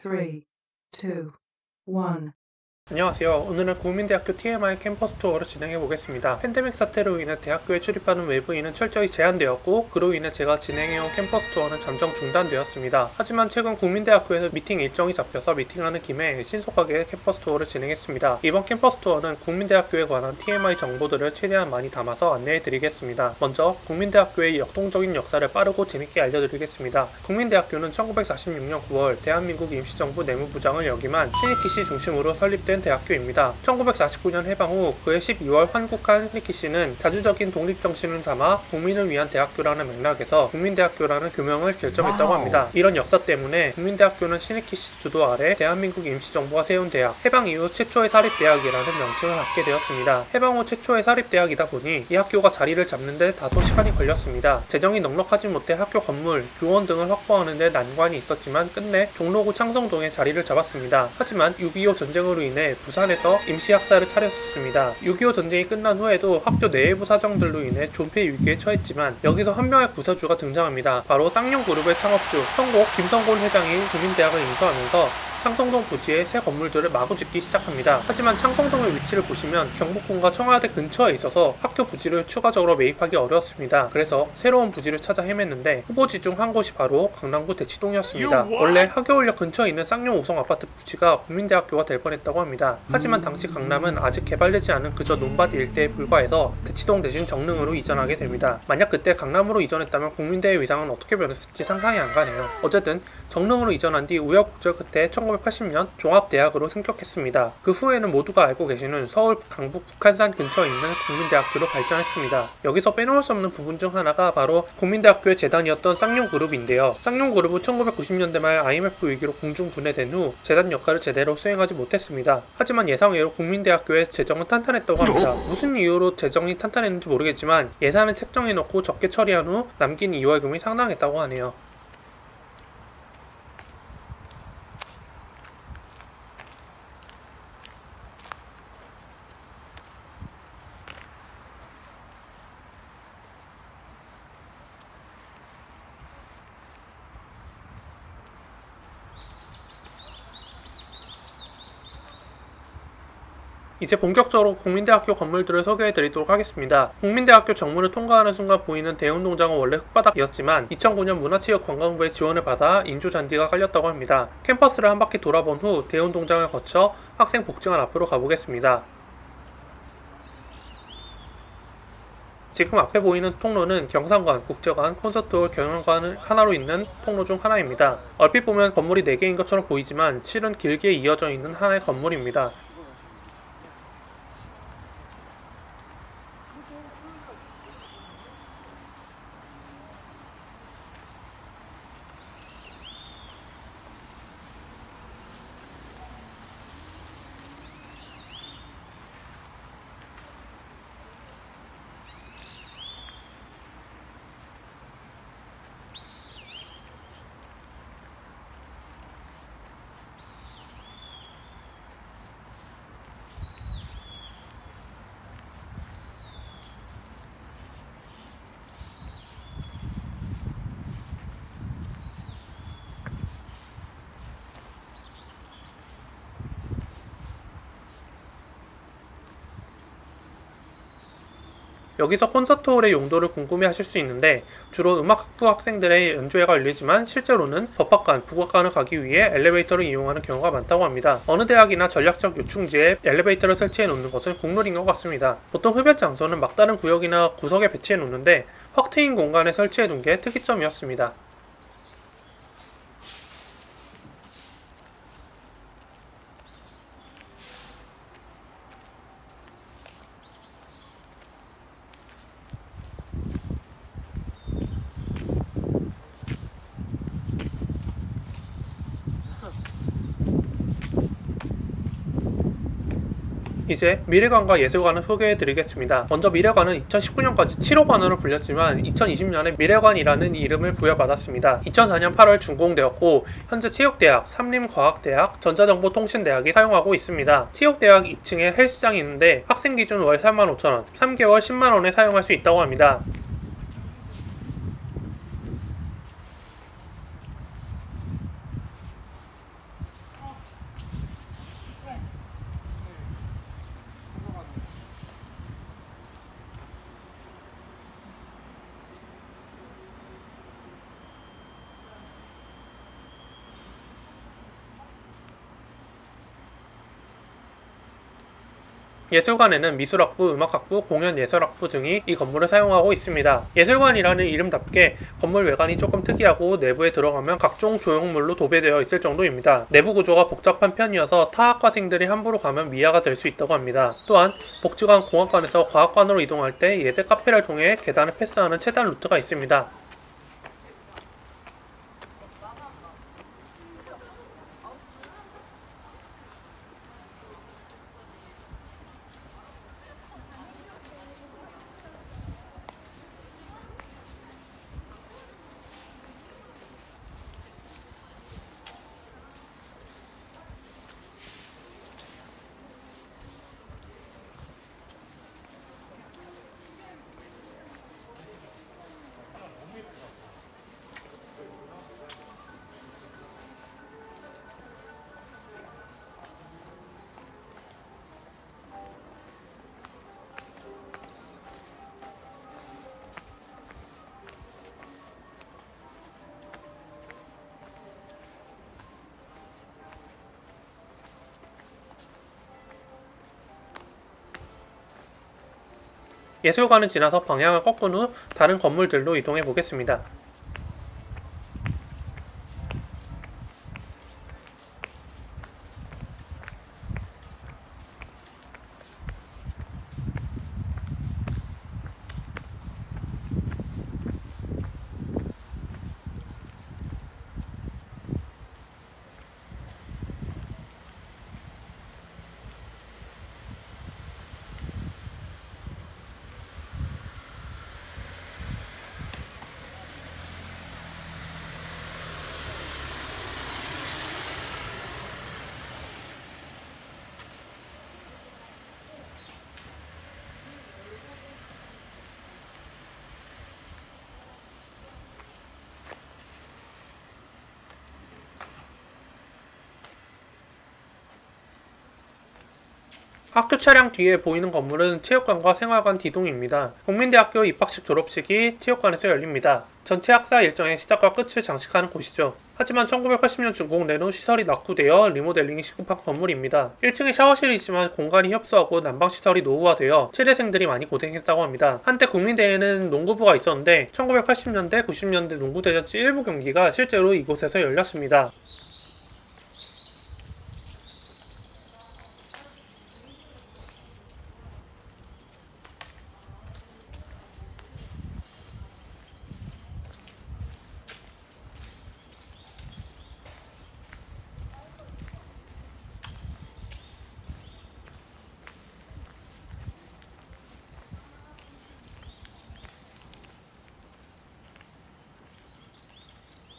three, two, one. 안녕하세요. 오늘은 국민대학교 TMI 캠퍼스 투어를 진행해 보겠습니다. 팬데믹 사태로 인해 대학교에 출입하는 외부인은 철저히 제한되었고 그로 인해 제가 진행해온 캠퍼스 투어는 잠정 중단되었습니다. 하지만 최근 국민대학교에서 미팅 일정이 잡혀서 미팅하는 김에 신속하게 캠퍼스 투어를 진행했습니다. 이번 캠퍼스 투어는 국민대학교에 관한 TMI 정보들을 최대한 많이 담아서 안내해 드리겠습니다. 먼저 국민대학교의 역동적인 역사를 빠르고 재밌게 알려드리겠습니다. 국민대학교는 1946년 9월 대한민국 임시정부 내무부장을 역임한 신익희 씨 중심으로 설립된 대학교입니다. 1949년 해방 후 그해 12월 환국한 신익희 씨는 자주적인 독립정신을 담아 국민을 위한 대학교라는 맥락에서 국민대학교라는 교명을 결정했다고 합니다. 이런 역사 때문에 국민대학교는 신익희 씨 주도 아래 대한민국 임시정부가 세운 대학, 해방 이후 최초의 사립대학이라는 명칭을 갖게 되었습니다. 해방 후 최초의 사립대학이다 보니 이 학교가 자리를 잡는 데 다소 시간이 걸렸습니다. 재정이 넉넉하지 못해 학교 건물, 교원 등을 확보하는 데 난관이 있었지만 끝내 종로구 창성동에 자리를 잡았습니다. 하지만 6.25 전쟁으로 인해 부산에서 임시학사를 차렸었습니다. 6.25 전쟁이 끝난 후에도 학교 내부 사정들로 인해 존폐 위기에 처했지만 여기서 한 명의 구사주가 등장합니다. 바로 쌍용 그룹의 창업주 성곡 김성곤 회장이 국민대학을 인수하면서 창성동 부지에 새 건물들을 마구 짓기 시작합니다. 하지만 창성동의 위치를 보시면 경복궁과 청와대 근처에 있어서 학교 부지를 추가적으로 매입하기 어려웠습니다. 그래서 새로운 부지를 찾아 헤맸는데 후보지 중 한 곳이 바로 강남구 대치동이었습니다. 원래 하교울역 근처에 있는 쌍용 5성 아파트 부지가 국민대학교가 될 뻔했다고 합니다. 하지만 당시 강남은 아직 개발되지 않은 그저 논밭 일대에 불과해서 대치동 대신 정릉으로 이전하게 됩니다. 만약 그때 강남으로 이전했다면 국민대의 위상은 어떻게 변했을지 상상이 안 가네요. 어쨌든 정릉으로 이전한 뒤 우여곡절 끝에 1980년 종합대학으로 승격했습니다. 그 후에는 모두가 알고 계시는 서울 강북 북한산 근처에 있는 국민대학교로 발전했습니다. 여기서 빼놓을 수 없는 부분 중 하나가 바로 국민대학교의 재단이었던 쌍용그룹인데요. 쌍용그룹은 1990년대 말 IMF 위기로 공중 분해된 후 재단 역할을 제대로 수행하지 못했습니다. 하지만 예상외로 국민대학교의 재정은 탄탄했다고 합니다. 무슨 이유로 재정이 탄탄했는지 모르겠지만 예산을 책정해놓고 적게 처리한 후 남긴 이월금이 상당했다고 하네요. 이제 본격적으로 국민대학교 건물들을 소개해 드리도록 하겠습니다. 국민대학교 정문을 통과하는 순간 보이는 대운동장은 원래 흙바닥이었지만 2009년 문화체육관광부의 지원을 받아 인조잔디가 깔렸다고 합니다. 캠퍼스를 한 바퀴 돌아본 후 대운동장을 거쳐 학생 복층안 앞으로 가보겠습니다. 지금 앞에 보이는 통로는 경상관, 국제관, 콘서트홀, 경영관 하나로 있는 통로 중 하나입니다. 얼핏 보면 건물이 4개인 것처럼 보이지만 실은 길게 이어져 있는 하나의 건물입니다. 여기서 콘서트홀의 용도를 궁금해하실 수 있는데 주로 음악학부 학생들의 연주회가 열리지만 실제로는 법학관, 국악관을 가기 위해 엘리베이터를 이용하는 경우가 많다고 합니다. 어느 대학이나 전략적 요충지에 엘리베이터를 설치해 놓는 것은 국룰인 것 같습니다. 보통 흡연 장소는 막다른 구역이나 구석에 배치해 놓는데 확 트인 공간에 설치해 둔 게 특이점이었습니다. 이제 미래관과 예술관을 소개해드리겠습니다. 먼저 미래관은 2019년까지 7호관으로 불렸지만 2020년에 미래관이라는 이름을 부여받았습니다. 2004년 8월 준공되었고 현재 체육대학, 삼림과학대학, 전자정보통신대학이 사용하고 있습니다. 체육대학 2층에 헬스장이 있는데 학생 기준 월 35,000원, 3개월 10만원에 사용할 수 있다고 합니다. 예술관에는 미술학부, 음악학부, 공연예술학부 등이 이 건물을 사용하고 있습니다. 예술관이라는 이름답게 건물 외관이 조금 특이하고 내부에 들어가면 각종 조형물로 도배되어 있을 정도입니다. 내부 구조가 복잡한 편이어서 타학과생들이 함부로 가면 미아가 될 수 있다고 합니다. 또한 복지관 공학관에서 과학관으로 이동할 때 예대 카페를 통해 계단을 패스하는 최단 루트가 있습니다. 예술관을 지나서 방향을 꺾은 후 다른 건물들로 이동해 보겠습니다. 학교 차량 뒤에 보이는 건물은 체육관과 생활관 D동입니다. 국민대학교 입학식 졸업식이 체육관에서 열립니다. 전체 학사 일정의 시작과 끝을 장식하는 곳이죠. 하지만 1980년 준공된 후 시설이 낙후되어 리모델링이 시급한 건물입니다. 1층에 샤워실이 있지만 공간이 협소하고 난방시설이 노후화되어 체대생들이 많이 고생했다고 합니다. 한때 국민대에는 농구부가 있었는데 1980년대, 90년대 농구대잔치 일부 경기가 실제로 이곳에서 열렸습니다.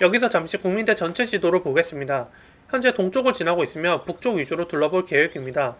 여기서 잠시 국민대 전체 지도를 보겠습니다. 현재 동쪽을 지나고 있으며 북쪽 위주로 둘러볼 계획입니다.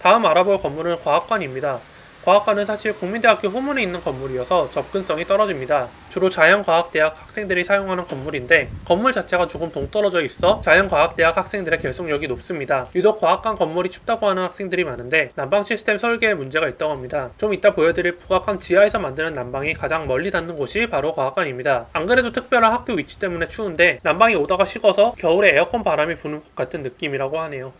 다음 알아볼 건물은 과학관입니다. 과학관은 사실 국민대학교 후문에 있는 건물이어서 접근성이 떨어집니다. 주로 자연과학대학 학생들이 사용하는 건물인데 건물 자체가 조금 동떨어져 있어 자연과학대학 학생들의 결속력이 높습니다. 유독 과학관 건물이 춥다고 하는 학생들이 많은데 난방 시스템 설계에 문제가 있다고 합니다. 좀 이따 보여드릴 북악관 지하에서 만드는 난방이 가장 멀리 닿는 곳이 바로 과학관입니다. 안 그래도 특별한 학교 위치 때문에 추운데 난방이 오다가 식어서 겨울에 에어컨 바람이 부는 것 같은 느낌이라고 하네요.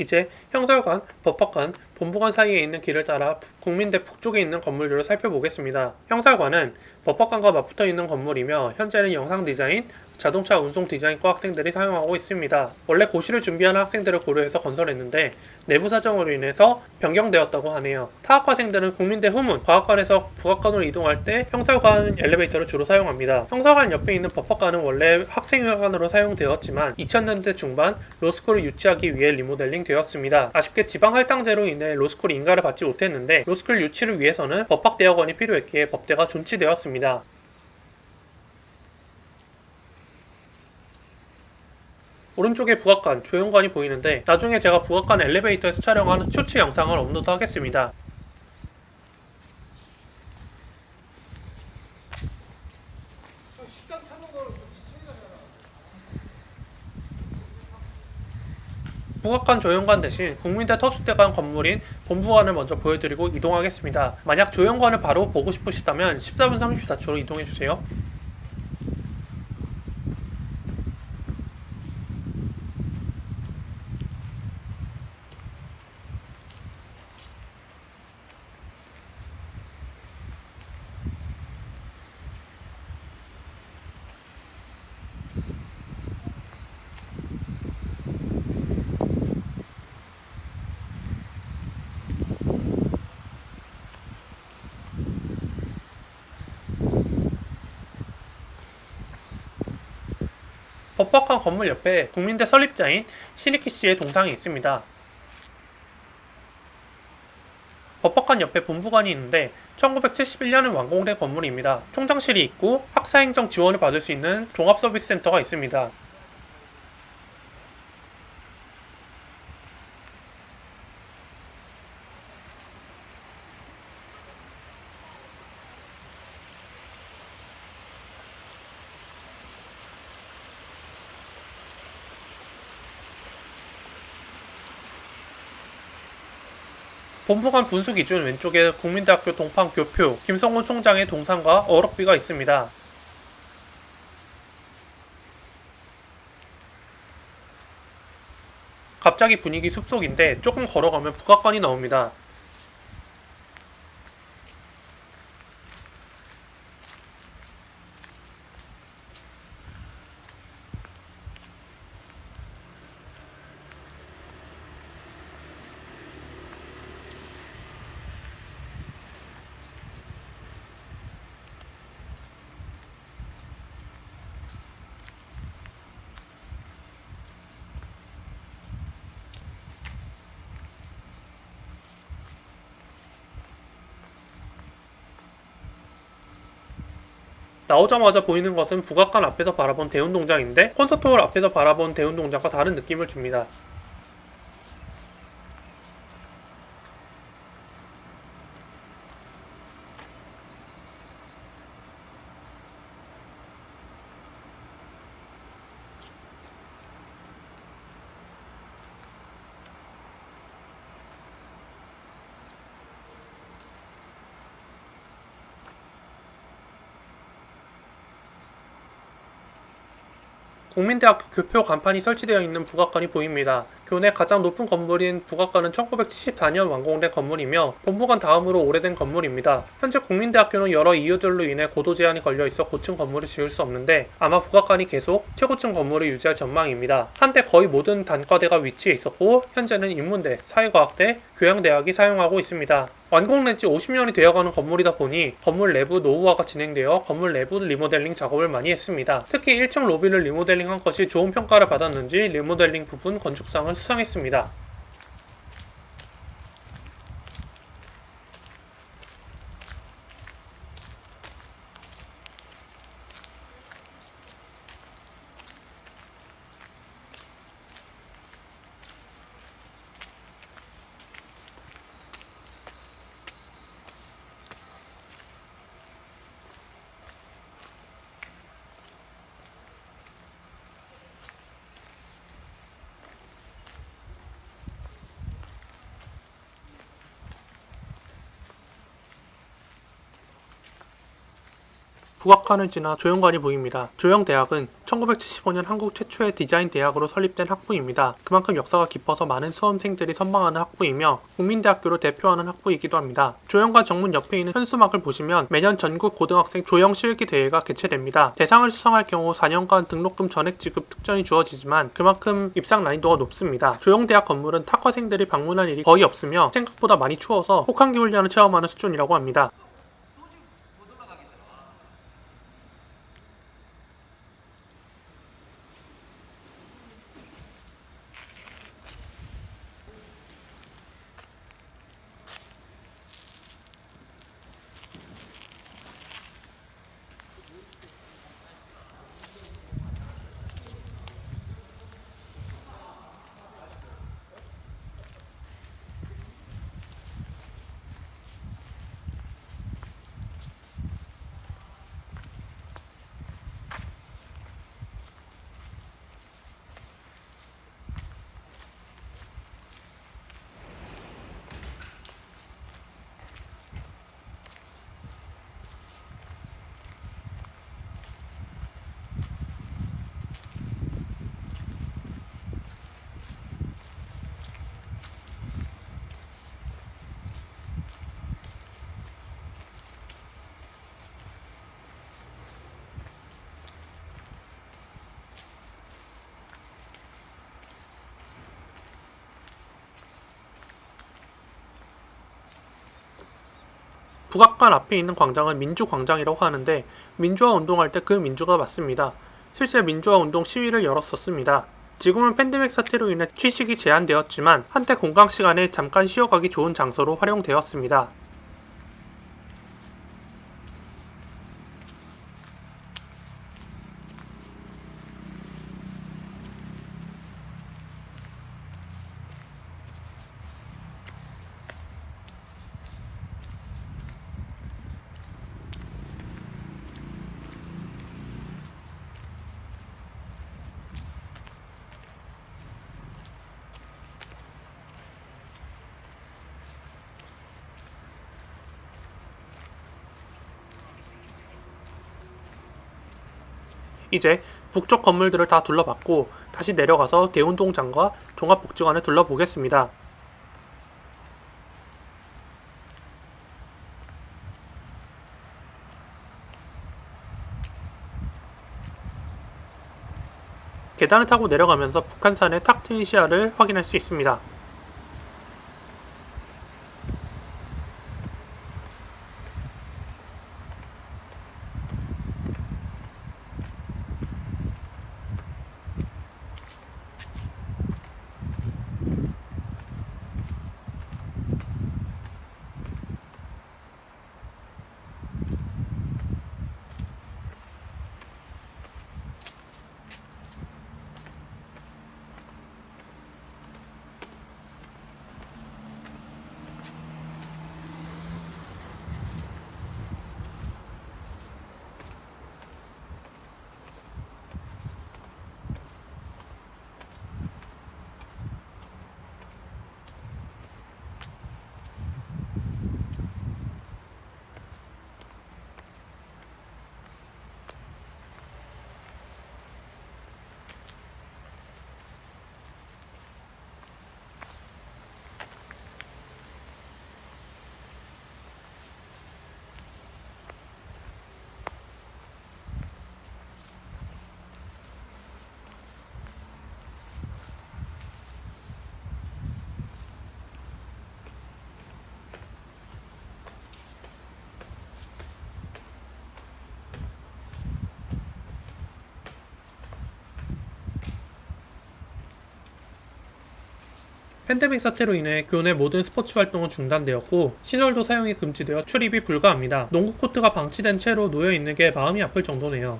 이제 형설관, 법학관, 본부관 사이에 있는 길을 따라 국민대 북쪽에 있는 건물들을 살펴보겠습니다. 형설관은 법학관과 맞붙어 있는 건물이며 현재는 영상 디자인, 자동차 운송 디자인과 학생들이 사용하고 있습니다. 원래 고시를 준비하는 학생들을 고려해서 건설했는데 내부 사정으로 인해서 변경되었다고 하네요. 타학과생들은 국민대 후문, 과학관에서 북악관으로 이동할 때 형설관 엘리베이터를 주로 사용합니다. 형설관 옆에 있는 법학관은 원래 학생회관으로 사용되었지만 2000년대 중반 로스쿨을 유치하기 위해 리모델링 되었습니다. 아쉽게 지방 할당제로 인해 로스쿨이 인가를 받지 못했는데 로스쿨 유치를 위해서는 법학 대학원이 필요했기에 법대가 존치되었습니다. 오른쪽에 북악관, 조형관이 보이는데 나중에 제가 북악관 엘리베이터에서 촬영한 쇼츠 영상을 업로드하겠습니다. 북악관 조형관 대신 국민대 터줏대관 건물인 본부관을 먼저 보여드리고 이동하겠습니다. 만약 조형관을 바로 보고 싶으시다면 14분 34초로 이동해주세요. 법학관 건물 옆에 국민대 설립자인 신익희 씨의 동상이 있습니다. 법학관 옆에 본부관이 있는데 1971년에 완공된 건물입니다. 총장실이 있고 학사행정 지원을 받을 수 있는 종합서비스센터가 있습니다. 본부관 분수 기준 왼쪽에 국민대학교 동판 교표 김성훈 총장의 동상과 어록비가 있습니다. 갑자기 분위기 숲속인데 조금 걸어가면 북악관이 나옵니다. 나오자마자 보이는 것은 북악관 앞에서 바라본 대운동장인데 콘서트홀 앞에서 바라본 대운동장과 다른 느낌을 줍니다. 국민대학교 교표 간판이 설치되어 있는 북악관이 보입니다. 교내 가장 높은 건물인 북악관은 1974년 완공된 건물이며 본부관 다음으로 오래된 건물입니다. 현재 국민대학교는 여러 이유들로 인해 고도 제한이 걸려 있어 고층 건물을 지을 수 없는데 아마 북악관이 계속 최고층 건물을 유지할 전망입니다. 한때 거의 모든 단과대가 위치해 있었고 현재는 인문대, 사회과학대, 교양대학이 사용하고 있습니다. 완공된 지 50년이 되어가는 건물이다 보니 건물 내부 노후화가 진행되어 건물 내부 리모델링 작업을 많이 했습니다. 특히 1층 로비를 리모델링한 것이 좋은 평가를 받았는지 리모델링 부분 건축상을 수상했습니다. 북악관을 지나 조영관이 보입니다. 조영대학은 1975년 한국 최초의 디자인 대학으로 설립된 학부입니다. 그만큼 역사가 깊어서 많은 수험생들이 선망하는 학부이며 국민대학교를 대표하는 학부이기도 합니다. 조영관 정문 옆에 있는 현수막을 보시면 매년 전국 고등학생 조영 실기 대회가 개최됩니다. 대상을 수상할 경우 4년간 등록금 전액 지급 특전이 주어지지만 그만큼 입상 난이도가 높습니다. 조영대학 건물은 탁과생들이 방문할 일이 거의 없으며 생각보다 많이 추워서 혹한기 훈련을 체험하는 수준이라고 합니다. 북악관 앞에 있는 광장은 민주광장이라고 하는데 민주화 운동할 때 그 민주가 맞습니다. 실제 민주화 운동 시위를 열었었습니다. 지금은 팬데믹 사태로 인해 취식이 제한되었지만 한때 공강 시간에 잠깐 쉬어가기 좋은 장소로 활용되었습니다. 이제 북쪽 건물들을 다 둘러봤고 다시 내려가서 대운동장과 종합복지관을 둘러보겠습니다. 계단을 타고 내려가면서 북한산의 탁 트인 시야를 확인할 수 있습니다. 팬데믹 사태로 인해 교내 모든 스포츠 활동은 중단되었고 시설도 사용이 금지되어 출입이 불가합니다. 농구 코트가 방치된 채로 놓여 있는 게 마음이 아플 정도네요.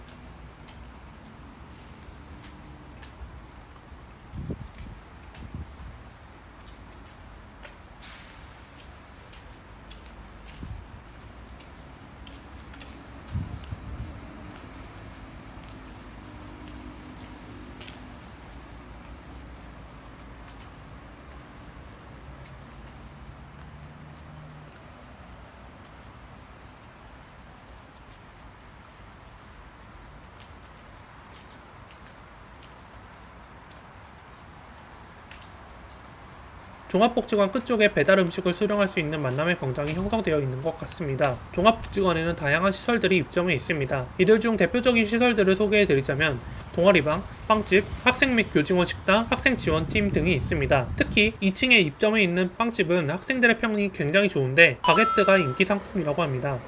종합복지관 끝쪽에 배달 음식을 수령할 수 있는 만남의 광장이 형성되어 있는 것 같습니다. 종합복지관에는 다양한 시설들이 입점해 있습니다. 이들 중 대표적인 시설들을 소개해 드리자면 동아리방, 빵집, 학생 및 교직원 식당, 학생 지원팀 등이 있습니다. 특히 2층에 입점해 있는 빵집은 학생들의 평이 굉장히 좋은데 바게트가 인기 상품이라고 합니다.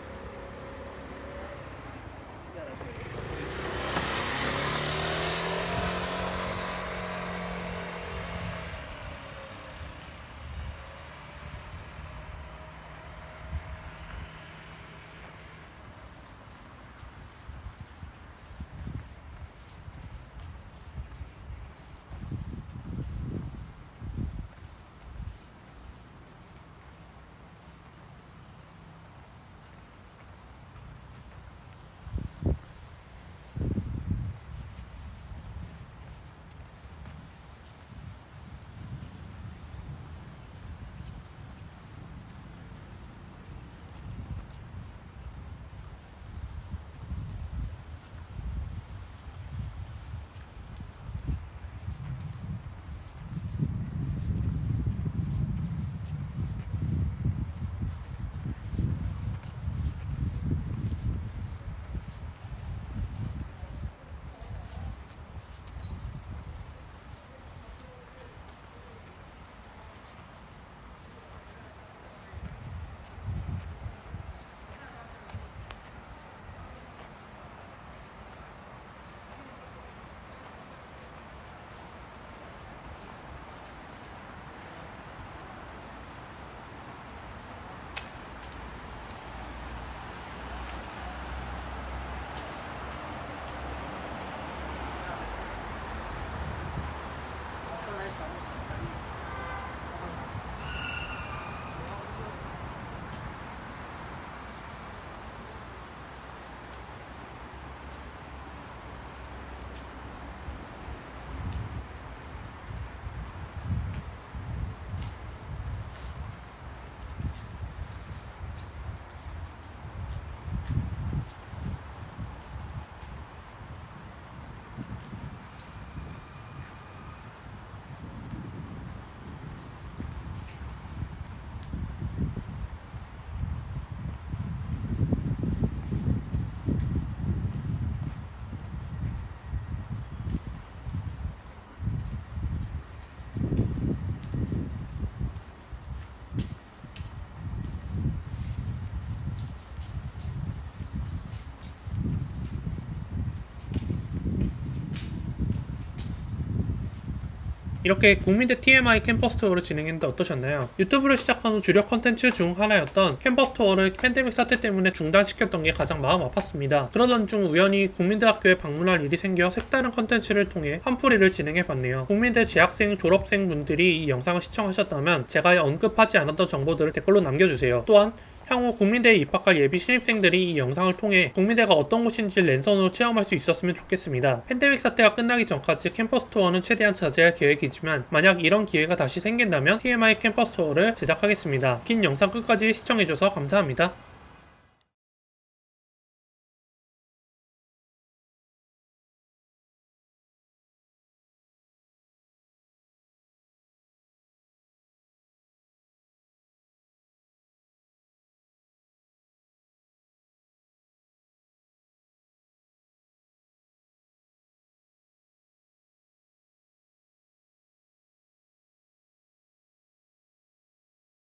이렇게 국민대 TMI 캠퍼스 투어를 진행했는데 어떠셨나요? 유튜브를 시작한 후 주력 컨텐츠 중 하나였던 캠퍼스 투어를 팬데믹 사태 때문에 중단시켰던 게 가장 마음 아팠습니다. 그러던 중 우연히 국민대학교에 방문할 일이 생겨 색다른 컨텐츠를 통해 한풀이를 진행해봤네요. 국민대 재학생, 졸업생 분들이 이 영상을 시청하셨다면 제가 언급하지 않았던 정보들을 댓글로 남겨주세요. 또한 향후 국민대에 입학할 예비 신입생들이 이 영상을 통해 국민대가 어떤 곳인지 랜선으로 체험할 수 있었으면 좋겠습니다. 팬데믹 사태가 끝나기 전까지 캠퍼스 투어는 최대한 자제할 계획이지만 만약 이런 기회가 다시 생긴다면 TMI 캠퍼스 투어를 제작하겠습니다. 긴 영상 끝까지 시청해줘서 감사합니다.